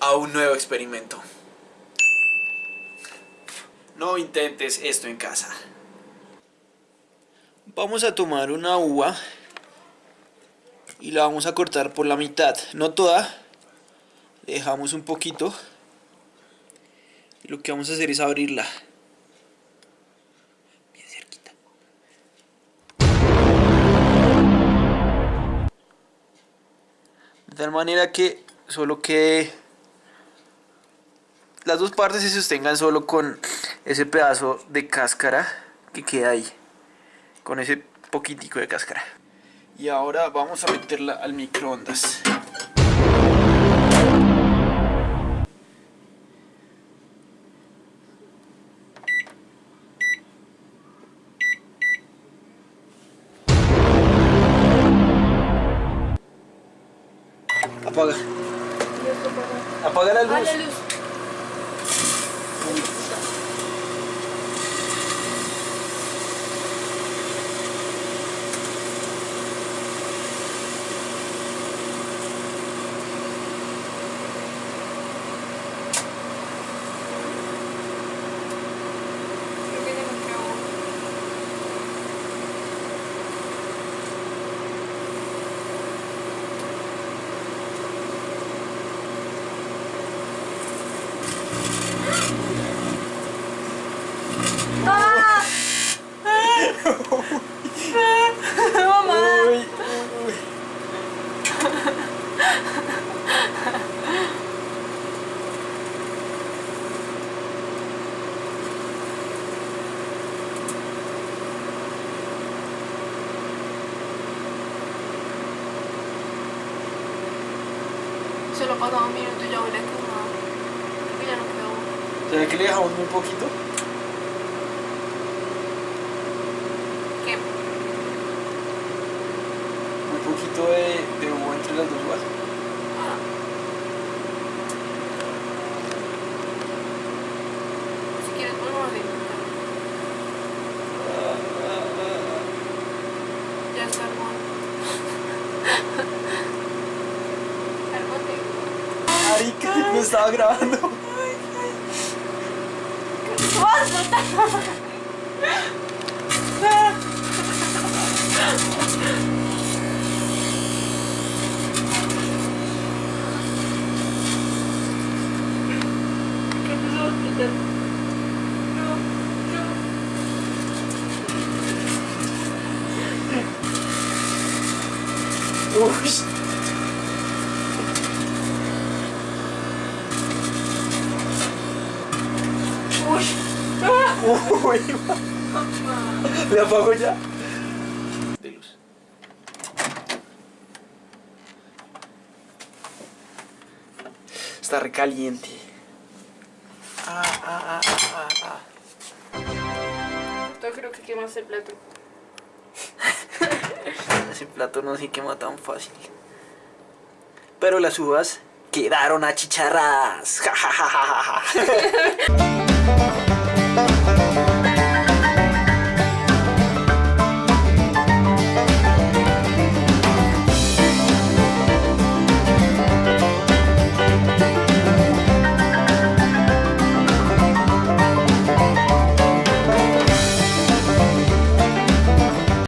a un nuevo experimento. No intentes esto en casa. Vamos a tomar una uva y la vamos a cortar por la mitad, no toda, dejamos un poquito y lo que vamos a hacer es abrirla. Bien cerquita. De tal manera que solo quede las dos partes se sostengan solo con ese pedazo de cáscara que queda ahí con ese poquitico de cáscara. Y ahora vamos a meterla al microondas. Apaga. Apaga la luz, la luz. Creo que ya no creo. ¡Ah! ¡Mamá! Uy, un minuto y ya huele a quemado. Ya no quedó. ¿Será que le dejamos muy poquito? ¿Qué? Muy poquito de, Si quieres podemos. Ya está armado. Cálmate. Marica, no estaba grabando. Uy. Uy. Uy. ¿Le apago ya? De luz. Está recaliente. Ah, ah, ah, ah, ah. Yo creo que quemaste el plato. Ese plato no se quema tan fácil. Pero las uvas quedaron achicharradas.